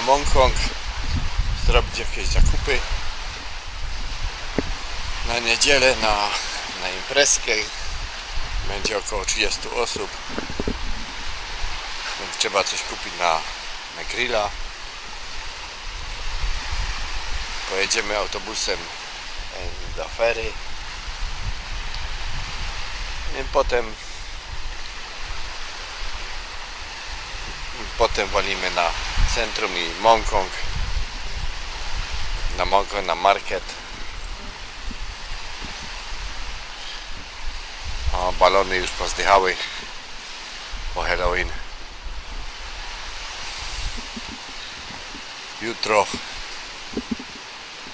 Mongkong zrobić jakieś zakupy na niedzielę na, na imprezkę. Będzie około 30 osób. Więc trzeba coś kupić na, na grilla. Pojedziemy autobusem do fery. I potem potem walimy na centrum i Mongkong. Na Mongkong, na market. O, balony już pozdychały po Halloween. Jutro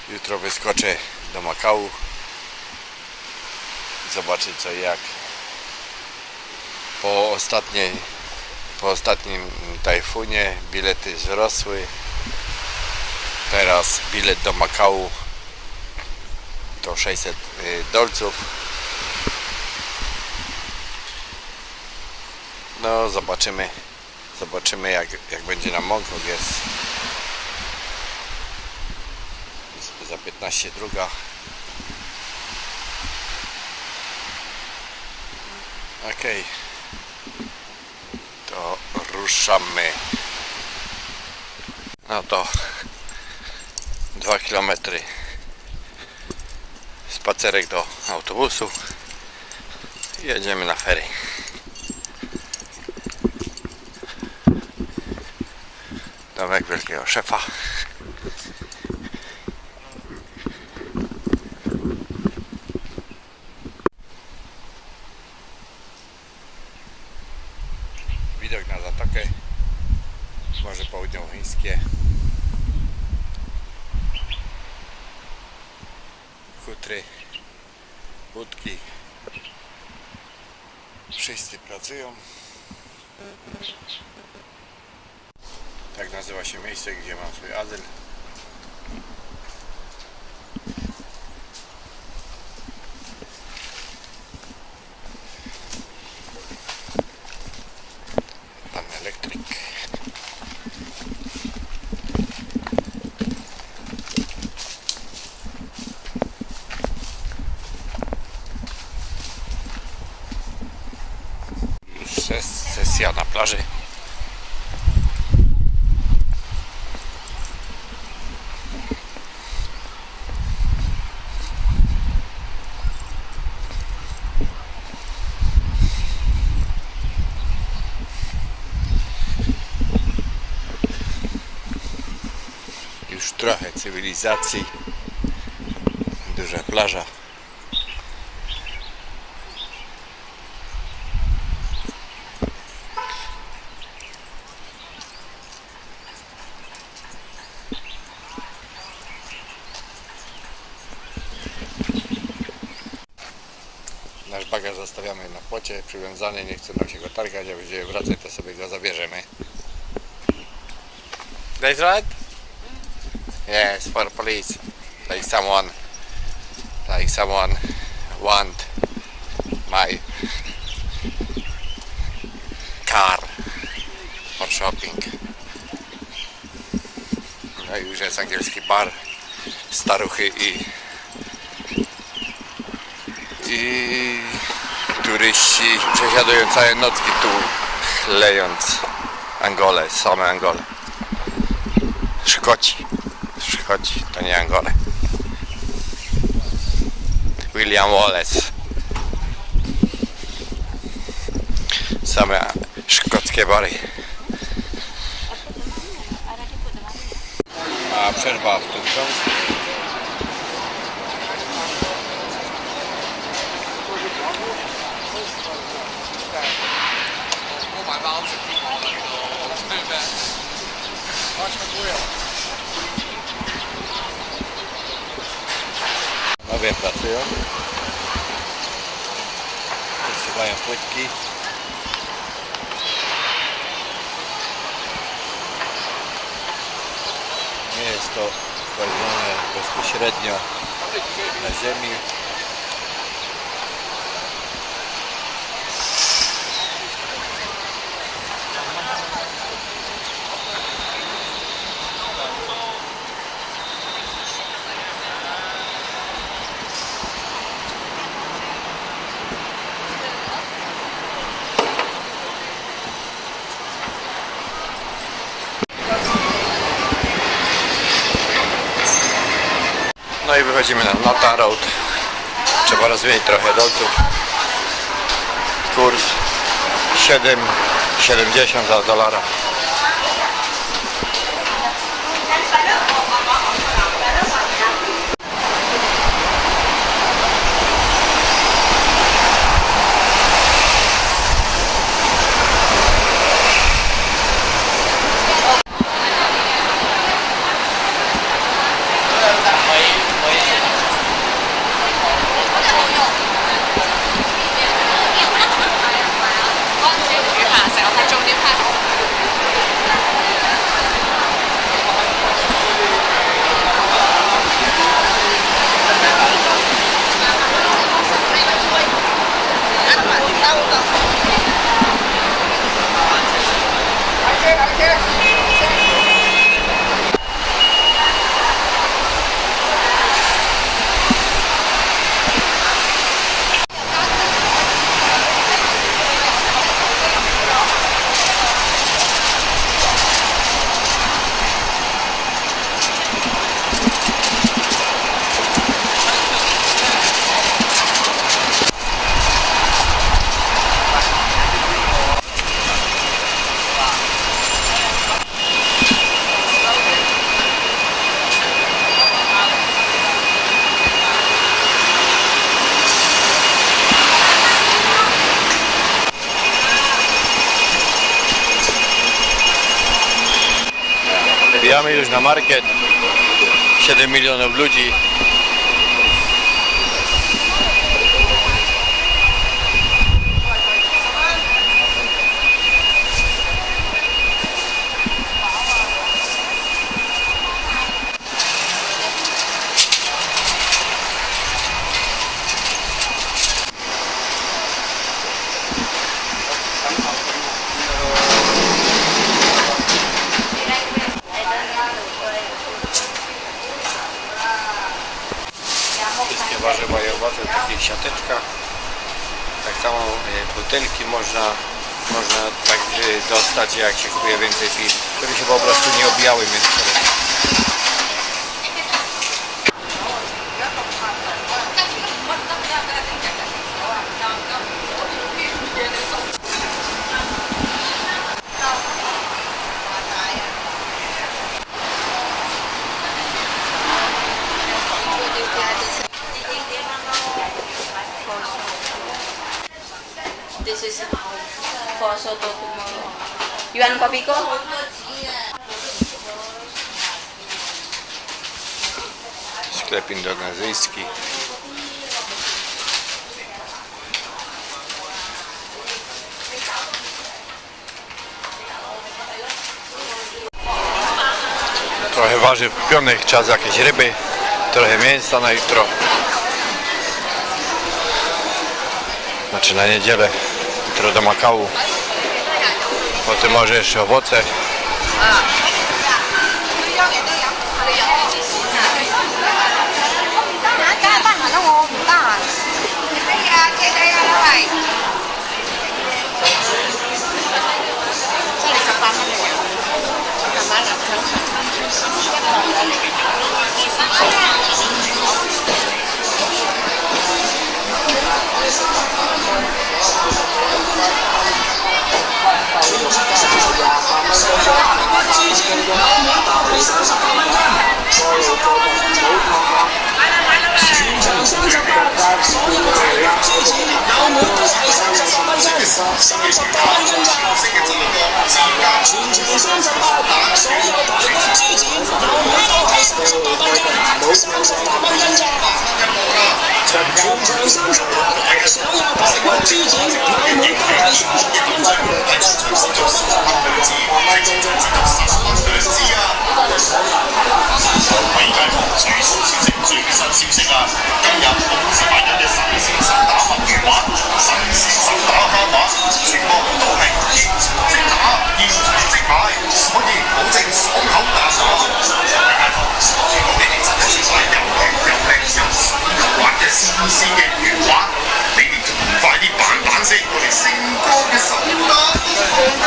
jutro wyskoczę do Makału zobaczyć co jak. Po ostatniej po ostatnim tajfunie bilety wzrosły. Teraz bilet do Makału to 600 y, dolców. No zobaczymy. Zobaczymy jak, jak będzie na Mongkong jest za 15 druga. Okej. to ruszamy. No to 2 km spacerek do autobusu. Jedziemy na fery domek wielkiego szefa miejsce gdzie już trochę cywilizacji duża plaża Nasz bagaż zostawiamy na płocie, przywiązany, nie chce nam się go targać, a będziemy wracać, to sobie go zabierzemy. That's right? Yes, for police. Like someone, like someone want my car for shopping. No i już jest angielski bar, staruchy i i turyści przesiadują całe nocki tu chlejąc Angolę, same Angole. Szkoci. Szkoci, to nie Angole. William Wallace. Same szkockie bary. A przerwa w tym książce. Panowie pracują. Płytki. Nie jest to kładzione bezpośrednio na ziemi. No i wychodzimy na Nota Road. Trzeba rozmienić trochę dolców. Kurs 7,70 za dolara. Wbijamy już na market. 7 milionów ludzi. Siateczkach. Tak samo e, butelki można, można tak dostać jak się kupuje więcej piw, które się po prostu nie obijały między sobą. This is for soto tomorrow. You want kopi ko? Sklep indonezyjski. Trochę warzyw kupionych, czas jakieś ryby, trochę mięsa na jutro. Znaczy na niedzielę, jutro do Makału potem może jeszcze owoce. Thank you. 大骨猪前有满都是三十八蚊斤，三十八蚊冇错。全场三十八，所有大骨猪展有满都是三十八蚊斤，三十八蚊斤价。全场三十八，所有大骨猪展有满都是三十八蚊斤，三十八蚊斤价。全场三十八，所有大骨猪展有满都是三十八蚊斤。食我哋成個嘅手打英雄啊！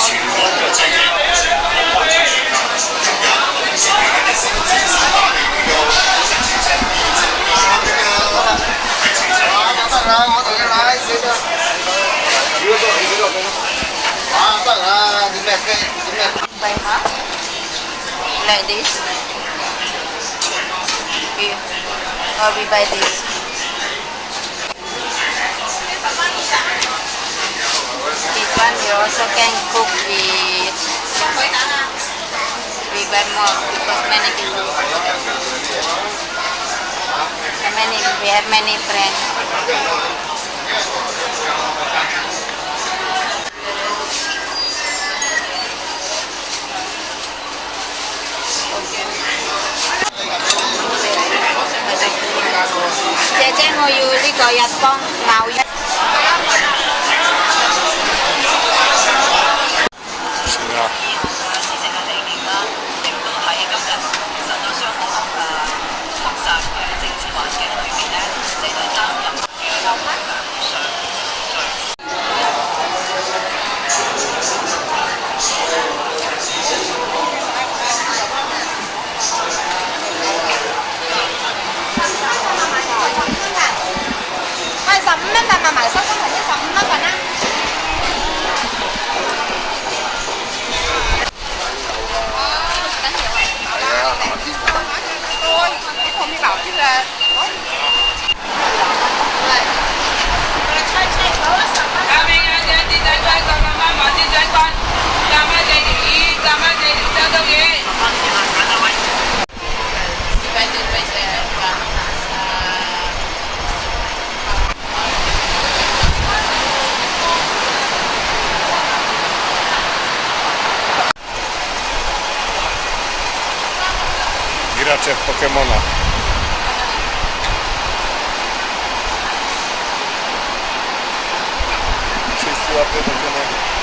全港嘅製嘢，世界嘅城市手打嚟嘅，得啦，我同你拉死啦！如果做你呢個咁，啊得啦，點咩雞？點咩？喂嚇，like this，we，or we buy this。This one you also can cook with We buy more because many people and many we have many friends. Chị cho ngồi dưới đi coi giặt con nào Gracze w Pokemona. Wszyscy łapią Pokemona.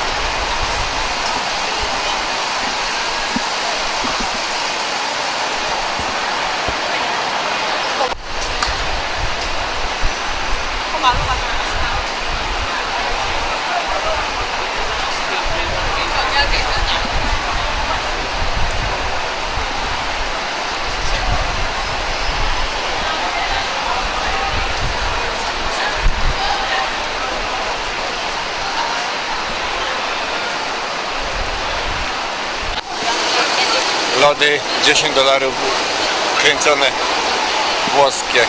Lody 10 dolarów kręcone włoskie.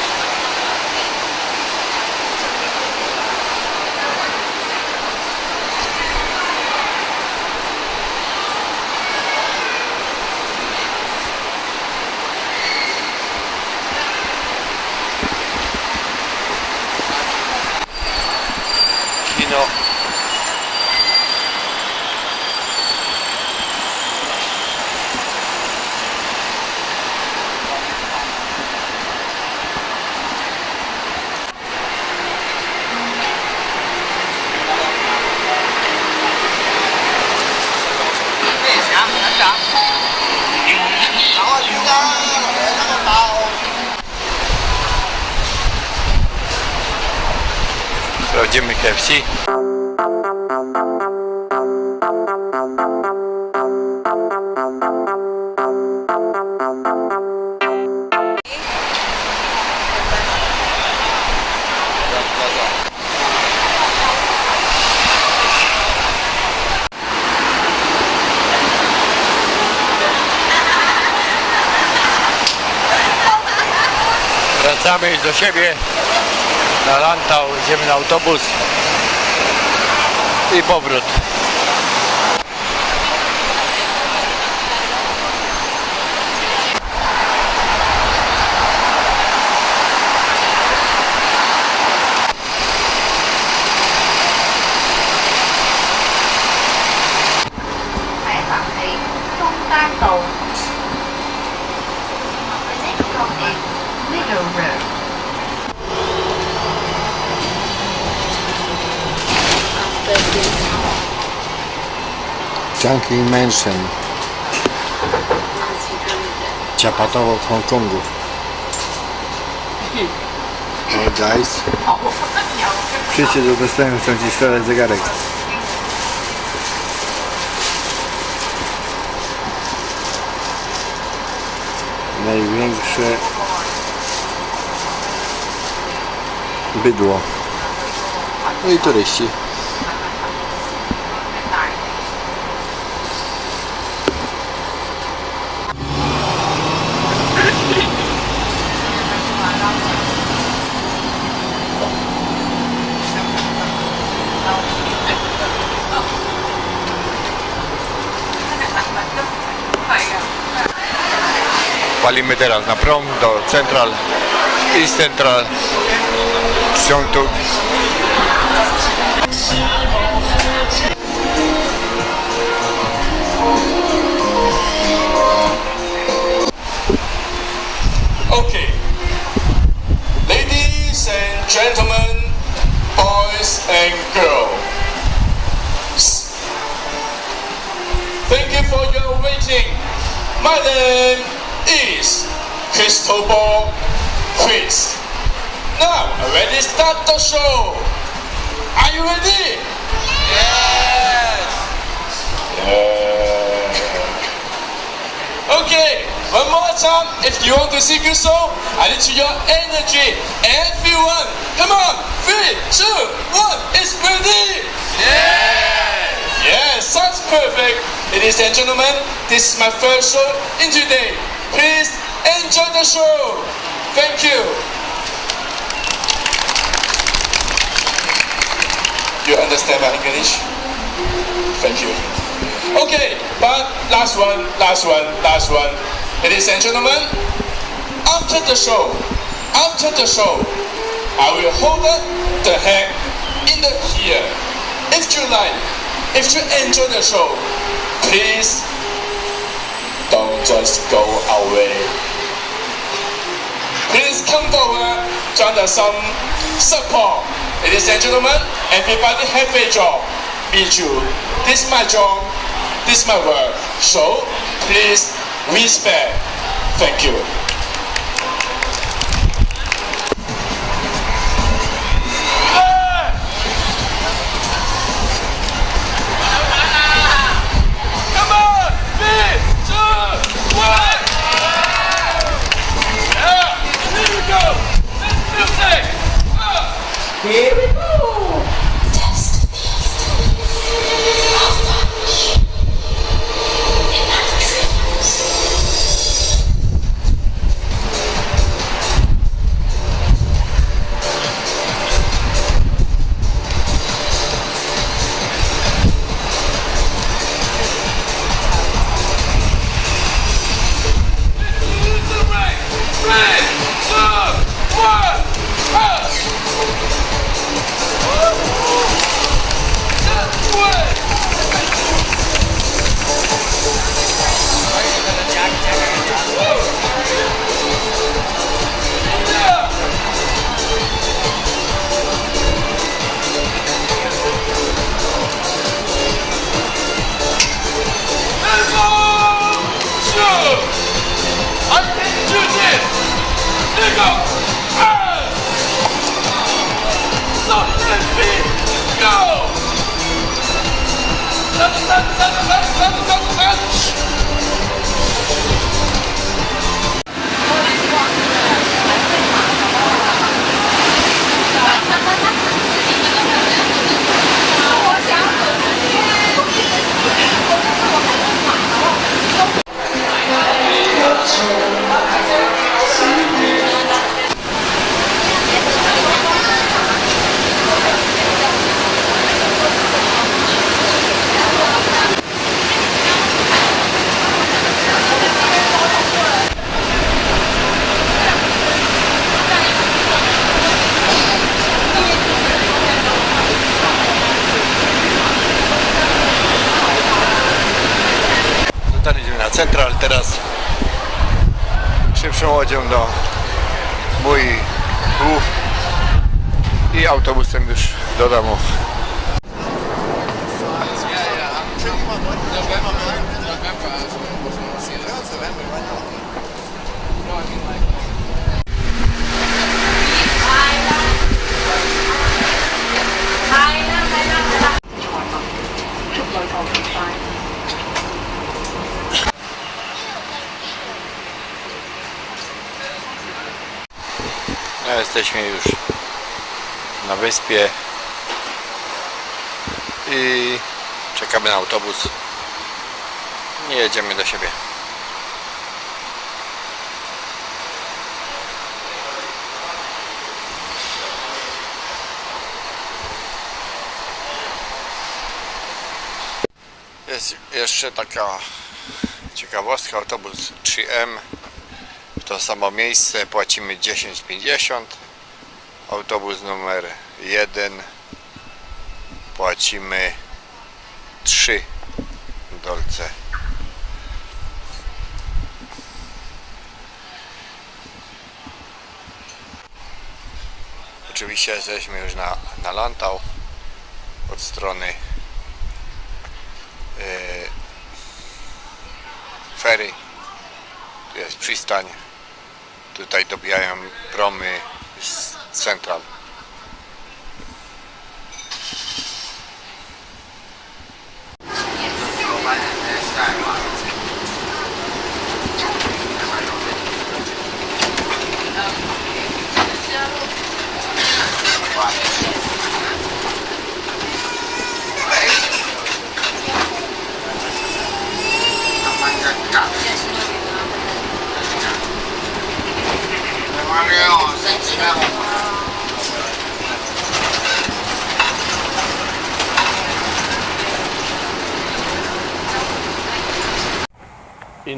Wracamy do siebie na Lantau, idziemy na autobus i powrót. Chunky Mansion. Ciapatowo w Hongkongu. Hey guys. Przyjdźcie do dostępu, chcą ci sprzedać zegarek. Największe bydło. No i turyści. Na prom do Central, Central, Okay. Ladies and gentlemen, boys and girls. Thank you for your waiting. My name is Cristobal Chris. Now, ready start the show. Are you ready? Yes. Okay, one more time. If you want to see a song, I need your energy. Everyone, come on. Three, two, one. It's ready. Yeah. Yes, sounds perfect. Ladies and gentlemen, this is my first show in today. Please enjoy the show. Thank you. You understand my English? Thank you. Okay, but last one, last one, last one. Ladies and gentlemen, after the show, after the show, I will hold the hand in the here. If you like, if you enjoy the show, please just go away. Please come forward, join us some support. Ladies and gentlemen, everybody have a job. Be too. This is my job. This is my work. So please respect. Thank you. Okay. Do mój głów i autobusem już do domu. Jesteśmy już na wyspie i czekamy na autobus. Nie jedziemy do siebie. Jest jeszcze taka ciekawostka, autobus 3M to samo miejsce, płacimy 10,50. Autobus numer 1 płacimy 3 dolce. Oczywiście jesteśmy już na, na Lantau od strony yy. Tu jest przystań. Tutaj dobijają promy z Central.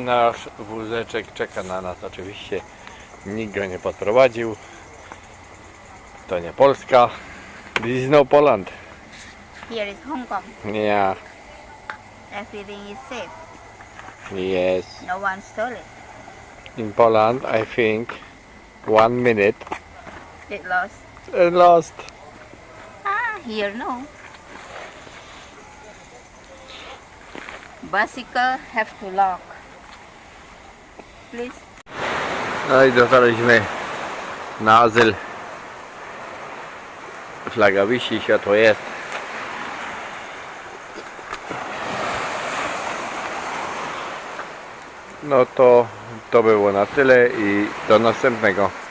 Nasz wózeczek czeka na nas oczywiście. Nikt go nie podprowadził. To nie Polska. This is no Poland. Here is Hong Kong. Yeah. Everything is safe. Yes. No one stole it. In Poland, I think one minute It lost. and lost. Ah, here no. Bicycle have to lock. Please. No i dotarliśmy na azyl. Flaga wisi, światło jest. No to to było na tyle i do następnego.